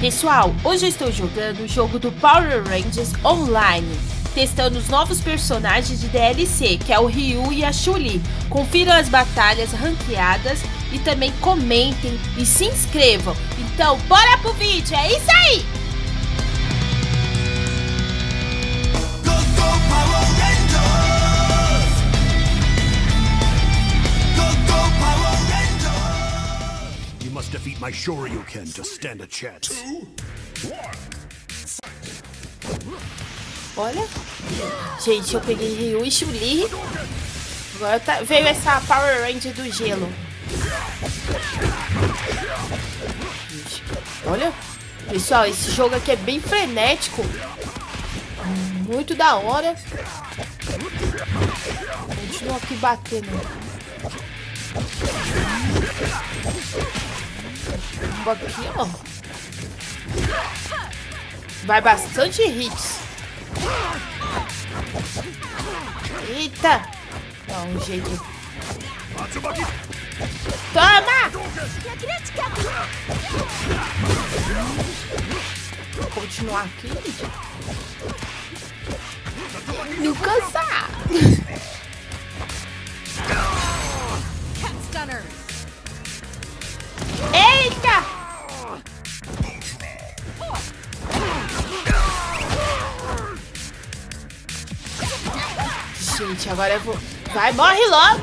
Pessoal, hoje eu estou jogando o jogo do Power Rangers Online, testando os novos personagens de DLC, que é o Ryu e a Chun-Li. Confiram as batalhas ranqueadas e também comentem e se inscrevam. Então, bora pro vídeo, é isso aí! Defeat my Shoryuken to stand a chance. Olha. Gente, eu peguei Ryu e Chun-Li. Agora tá, veio essa Power Ranger do gelo. Olha. Pessoal, esse jogo aqui é bem frenético. Muito da hora. Continua aqui batendo bomba aqui, ó. Vai bastante hits. Eita! Dá um jeito. Toma! Vou continuar aqui. Não cansar. Agora eu vou... Vai, morre logo!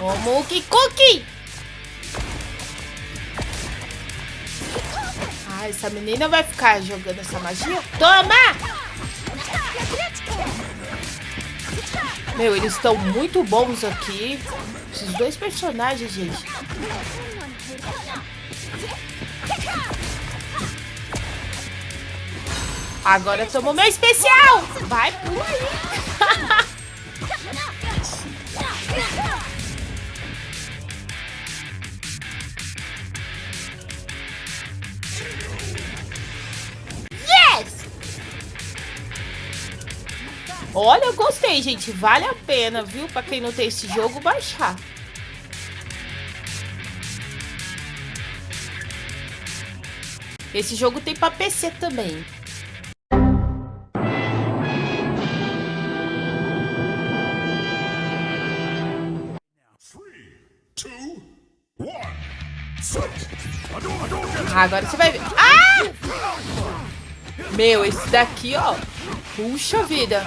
Ô, Mookie Cookie! Ah, essa menina vai ficar jogando essa magia? Toma! Meu, eles estão muito bons aqui. Esses dois personagens, gente. Agora tomou meu especial! Vai por aí! yes! Olha, eu gostei, gente. Vale a pena, viu? Pra quem não tem esse jogo, baixar. Esse jogo tem pra PC também. Ah, agora você vai ver. Ah! Meu, esse daqui, ó. Puxa vida.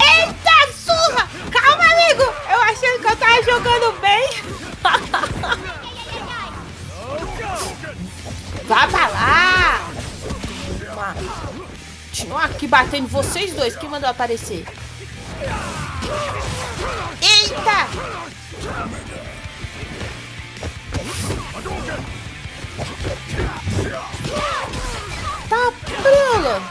Eita, surra! Calma, amigo. Eu achei que eu tava jogando bem. Vai pra lá. Continua aqui batendo vocês dois. Quem mandou aparecer? Eita! Tá prela!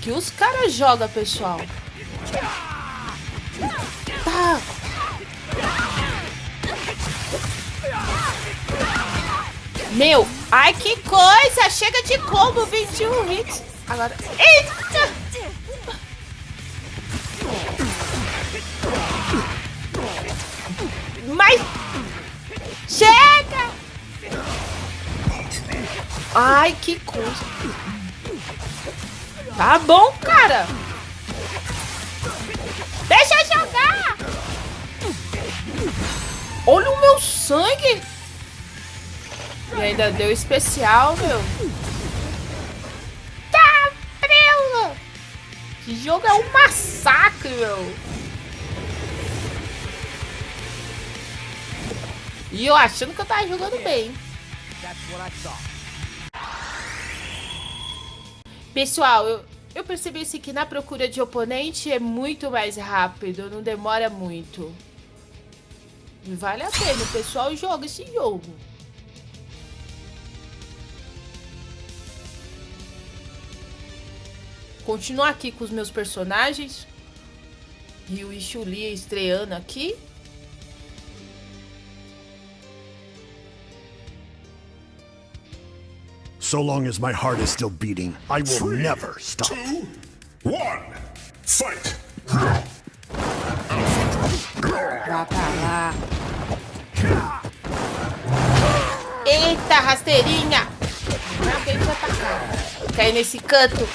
Que os caras jogam, pessoal. Tá. Meu, ai que coisa! Chega de combo, 21 hits. Agora. Eita! Mas... Chega! Ai, que coisa. Tá bom, cara. Deixa eu jogar. Olha o meu sangue. E ainda deu especial, meu. Tá, prela. Que jogo é um massacre, meu. E eu achando que eu tava jogando bem. Pessoal, eu, eu percebi assim que na procura de oponente é muito mais rápido, não demora muito. Vale a pena, o pessoal joga esse jogo. Continuar aqui com os meus personagens. Ryu e Chuli estreando aqui. So long as my heart is still beating, I will Three, never stop. Two, one, fight. Vá pra lá. Eita, rasteirinha! Alguém vai atacar. Cai nesse canto.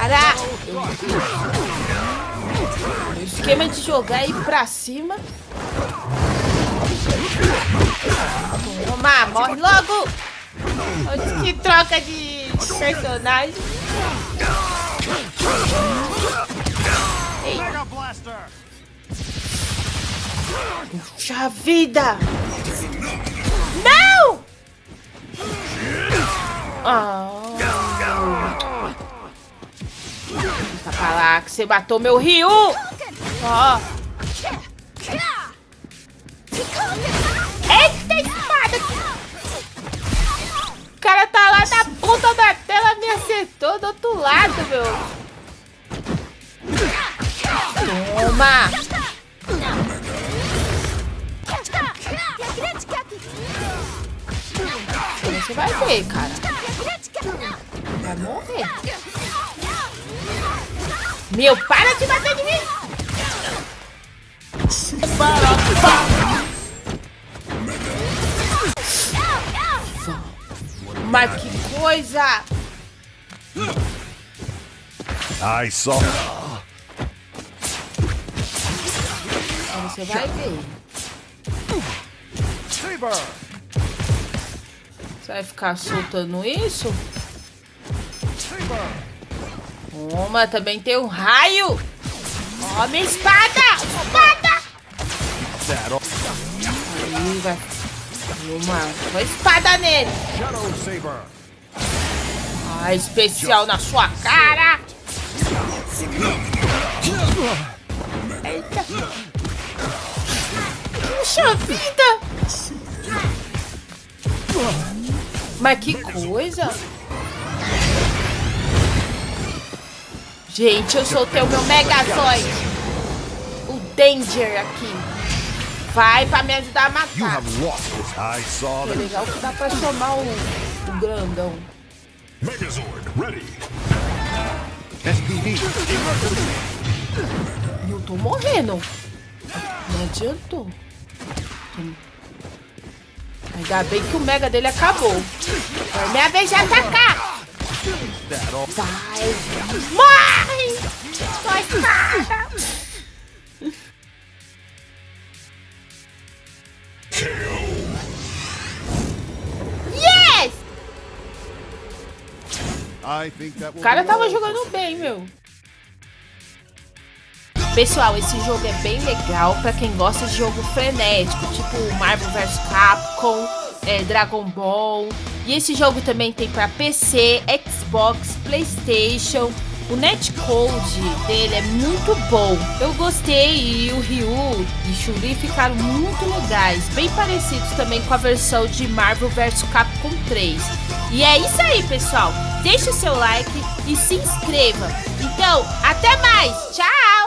Para! O esquema de jogar ir pra cima. Toma, morre logo! Que troca de personagem? Puxa vida! Não! Ah. Fica pra lá que você matou meu Ryu! Ó. Eita espada! O cara tá lá na ponta da tela, me acertou do outro lado, meu. Toma! Você vai ver, cara. Vai morrer. Meu, para de bater de mim! Mas que coisa! I saw. Agora Você vai ver. Você vai ficar soltando isso? Toma, também tem um raio! Ó, minha espada! Espada! Aí, vai. Uma, uma espada nele! Ah, especial na sua cara! Eita! Puxa vida! Mas que coisa! Gente, eu soltei o meu Megazord! O Danger aqui! Vai pra me ajudar a matar! that. legal que dá pra chamar o, o grandão. Megazord ready. Eu tô morrendo. Não adiantou. Ainda bem que o mega dele acabou. É minha vez de atacar. Vai. Morre! Sua espada. Yes! O cara tava jogando bem, meu. Pessoal, esse jogo é bem legal pra quem gosta de jogo frenético, tipo Marvel vs Capcom, é, Dragon Ball. E esse jogo também tem pra PC, Xbox, Playstation. O netcode dele é muito bom. Eu gostei e o Ryu e Chun-Li ficaram muito legais, bem parecidos também com a versão de Marvel vs Capcom 3. E é isso aí, pessoal. Deixe o seu like e se inscreva. Então, até mais. Tchau!